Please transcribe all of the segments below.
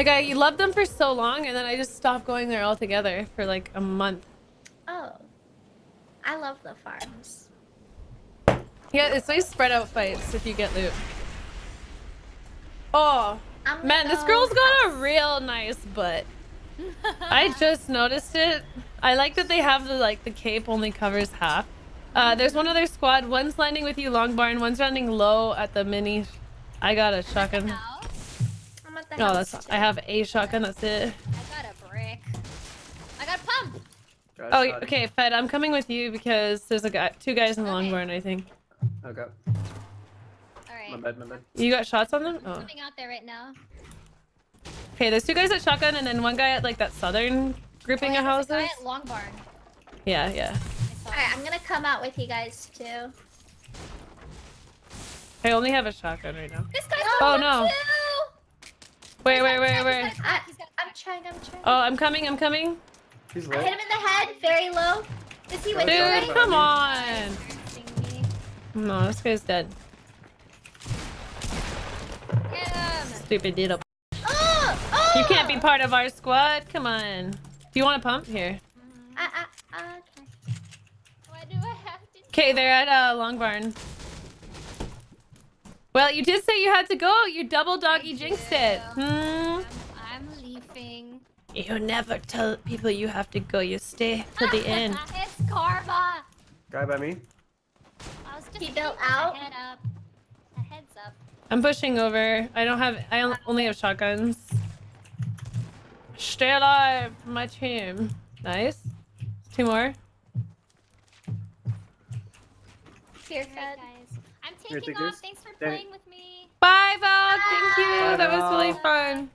Like I loved them for so long, and then I just stopped going there altogether for like a month. Oh. I love the farms. Yeah, it's nice spread out fights if you get loot. Oh, man, this girl's got a real nice butt. I just noticed it. I like that they have the like the cape only covers half. Uh, there's one other squad. One's landing with you, long barn. One's landing low at the mini. I got a shotgun. No, that's too. I have a shotgun. That's it. I got a brick. I got a pump. Guys, Oh, shot. okay, Fed. I'm coming with you because there's a guy, two guys in the long Okay. barn. I think. Okay. All My right. bad, my bad. You got shots on them? Oh. Coming out there right now. Okay, there's two guys at shotgun and then one guy at like that southern grouping Oh, of yeah, there's a houses. guy at Long Barn. Yeah, yeah. Alright, I'm gonna come out with you guys too. I only have a shotgun right now. This guy's Oh, no. too! Wait, wait, He's got a wait, trap, ah, wait. He's got a I, trap, he's got a I'm trying, I'm trying. Oh, I'm coming, I'm coming. He's I hit him in the head, very low. Is he with Dude, you? Dude, right? come on. No, this guy's dead. Get! Stupid diddle. Oh, oh! You can't be part of our squad. Come on. Do you want a pump? Here. I, I, I, okay. Why do I have to? Okay, they're at uh, Long Barn. Well, you did say you had to go. You double doggy I jinxed do. it. Hmm. I'm, I'm leaving. You never tell people you have to go. You stay to the end. it's karma. Guy by me. I was just He built out? Head up. A heads up. I'm pushing over. I don't have. I only have shotguns. Stay alive, my team. Nice. Two more. Fear Alright, fed. guys. I'm taking off. Thanks for Damn it. playing with me. Bye, Val. Thank you. Bye, That was really fun.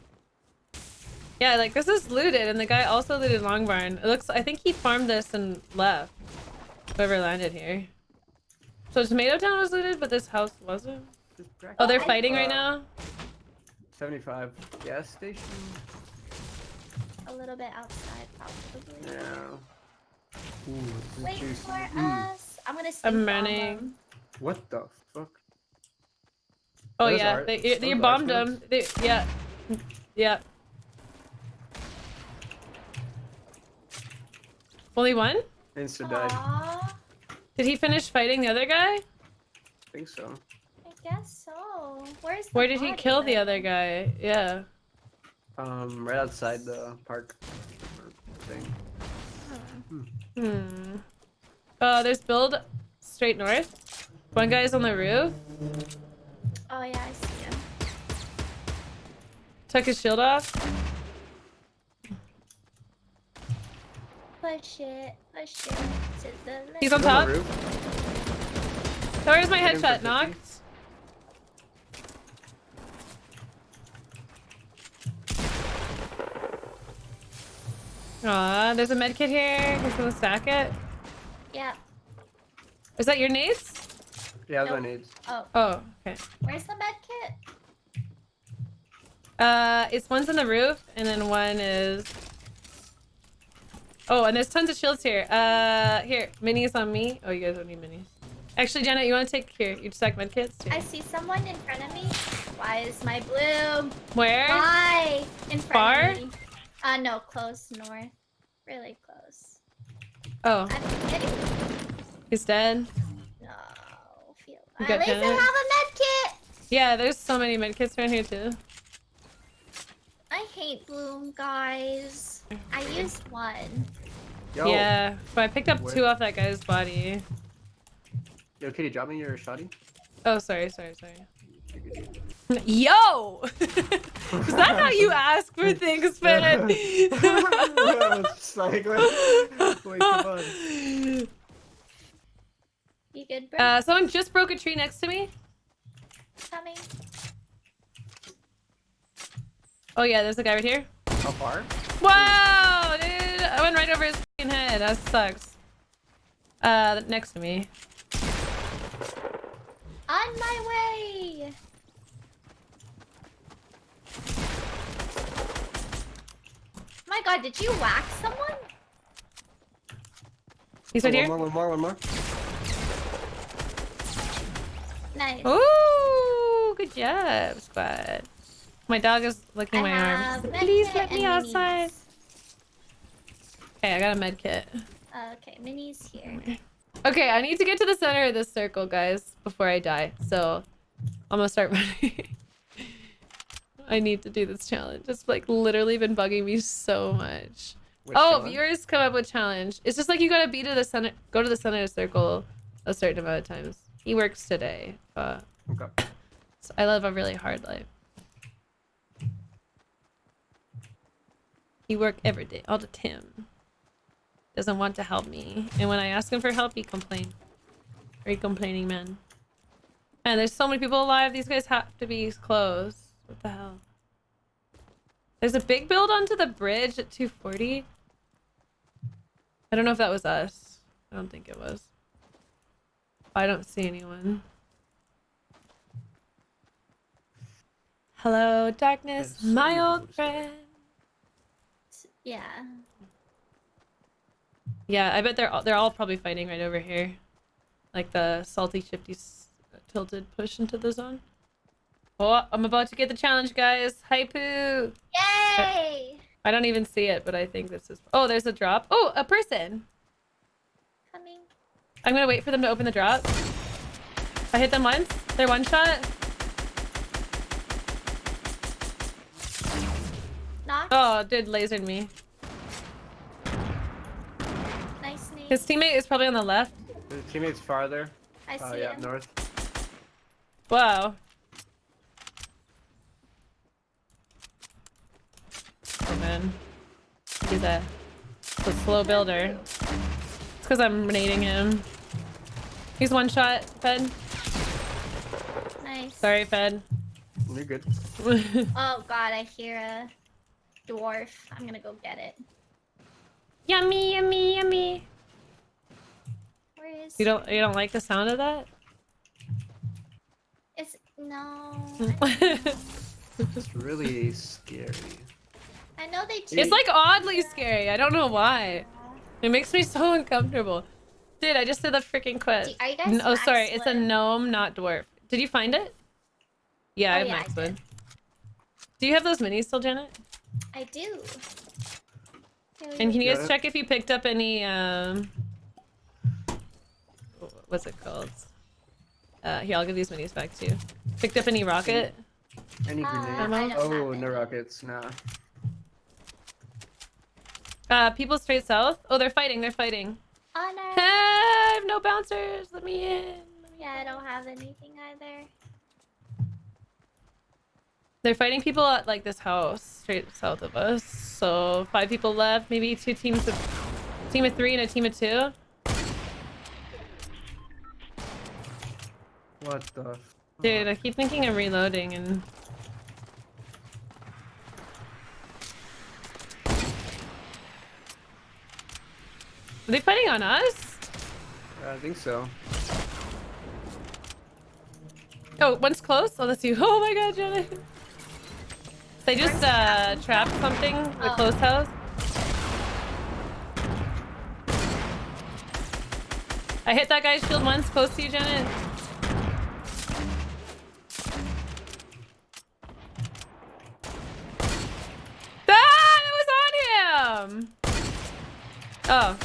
Yeah, like this is looted, and the guy also looted Long Barn. It looks. I think he farmed this and left. Whoever landed here. So Tomato Town was looted, but this house wasn't. Oh, they're fighting right Uh, now. 75 gas station. A little bit outside, probably. Yeah. Ooh, Wait juicy. for Mm. us. I'm gonna. I'm stink bomb running. them. What the fuck? Oh Those yeah, are- they, they those bombed excellent. them. They, yeah, yeah. Only one? Insta died. Aw, Did he finish fighting the other guy? I think so. I guess so. Where's the Where did he body, kill the other guy? Yeah. Um, right outside the park or thing. Hmm. Uh, there's build straight north. One guy's on the roof. Oh yeah, I see him. Took his shield off. Push it, push it to the left. He's on He's top. the roof. Where's my Hit him for headshot? 50. Knocked. Aw, there's a med kit here. He's gonna stack it. Yeah. Is that your nades? Yeah, that's Nope. my nades. Oh, Oh, okay. where's the med kit? Uh, it's one's on the roof, and then one is. Oh, and there's tons of shields here. Uh, here, minis on me. Oh, you guys don't need minis. Actually, Janet, you want to take here? You stack med kits. Here. I see someone in front of me. Why is my blue? Where? Why? In front Far? of me. Uh, no, close north. Really close. Oh, he's dead. No, feel. You At got least I have a med kit. Yeah, there's so many med kits around here too. I hate bloom, guys. I used one. Yo, Yeah, but I picked up Where- two off that guy's body. yo, Kitty, drop me your shoddy. Oh, sorry, sorry, sorry. Yo! Is that how you ask for things, man? It's like, wait, wait, come on. You good, bro? Uh, someone just broke a tree next to me. Coming. Oh yeah, there's a guy right here. How far? Wow, dude! I went right over his fucking head. That sucks. Uh, next to me. On my way. My God, did you whack someone? He's Oh, right here. One more, one more, one more. Nice. Ooh, good job, squad. My dog is licking I my have arm. med Please let me outside. minis. Okay, I got a med kit. Uh, okay, minis here. Okay, I need to get to the center of this circle, guys, before I die. So I'm gonna start running. I need to do this challenge. It's like literally been bugging me so much. Which oh, one? viewers come up with challenge. It's just like you gotta be to the center, go to the center of the circle a certain amount of times. He works today. Uh, Okay. so I live a really hard life. He work every day, all the time. Doesn't want to help me, and when I ask him for help, he complain. Very complaining man. Man, there's so many people alive. These guys have to be close. What the hell? There's a big build onto the bridge at 240. I don't know if that was us. I don't think it was. I don't see anyone. Hello, darkness, There's so my old friend. Yeah. Yeah, I bet they're all, they're all probably fighting right over here, like the salty shifty tilted push into the zone. Oh, I'm about to get the challenge, guys. Hi, Hypoo. Yay! I don't even see it, but I think this is. Oh, there's a drop. Oh, a person. Coming. I'm gonna wait for them to open the drop. I hit them once. They're one shot. Knock. Oh, dude, lasered me. Nice name. His teammate is probably on the left. The teammate's farther. I see Uh, yeah, him. north. Wow. Oh man. He's a, a slow builder. It's because I'm nading him. He's one shot, Fed. Nice. Sorry, Fed. You're good. Oh god, I hear a dwarf. I'm gonna go get it. yummy, yummy, yummy. Where is? You don't you don't like the sound of that? It's no. It's really scary. I know they. do. it's like oddly scary. I don't know why. It makes me so uncomfortable. Dude, I just did the freaking quest. Are you guys N- oh, sorry. max It's a gnome, not dwarf. Did you find it? Yeah, I Oh, have yeah, I max wood. Do you have those minis still, Janet? I do. Here And can you guys it. check if you picked up any, um... What's it called? Uh, here, I'll give these minis back to you. Picked up any rocket? Any Uh, grenade? Ammo? Oh, no rockets. Nah. Uh, people straight south? Oh, they're fighting, they're fighting. Honor. I have no bouncers! Let me in! Let me Yeah, I don't have anything either. They're fighting people at like this house straight south of us. So five people left, maybe two teams of team of three and a team of two. What the? Dude, I keep thinking I'm reloading and Are they fighting on us? I think so. Oh, one's close. Oh, that's you. Oh my god, Jenna. They just uh trapped something, the Oh. closed house. I hit that guy's shield once, close to you, Janet. Ah, that was on him! Oh.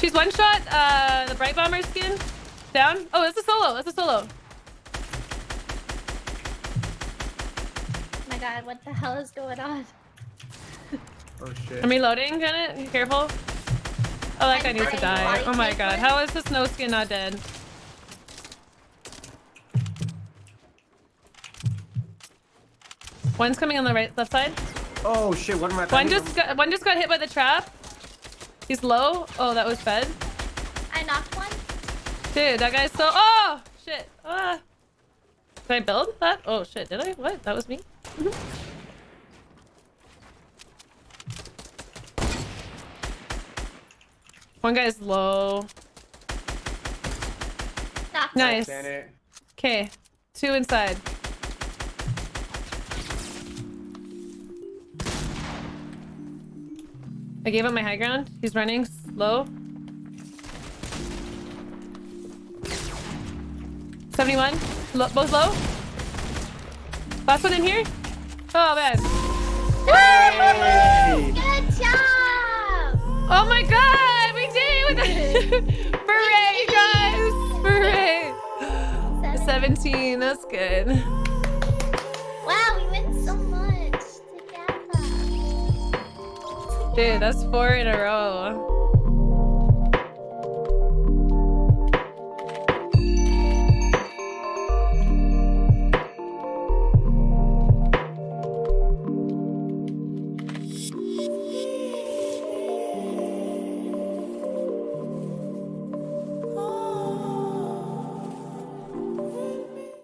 She's one shot, uh, the Bright Bomber skin. Down. Oh, that's a solo, that's a solo. Oh my god, what the hell is going on? Oh shit. I'm reloading, Janet. Be careful. Oh, that guy I'm needs to die. Oh my god. How is this no skin not dead? One's coming on the right left side. Oh shit. What am I? One just got one just got hit by the trap. He's low. Oh, that was fed. I knocked one. Dude, that guy's so Oh shit. Ah. Did I build that? Oh shit, did I? What? That was me? One guy's low. Knocked Nice. Damn it. Okay, two inside. I gave up my high ground. He's running slow. 71. Lo both low. Last one in here. Oh man. Hey! Good job! Oh my god, we did it! With Hooray, guys! Hooray! 17, that's good. Dude, that's four in a row.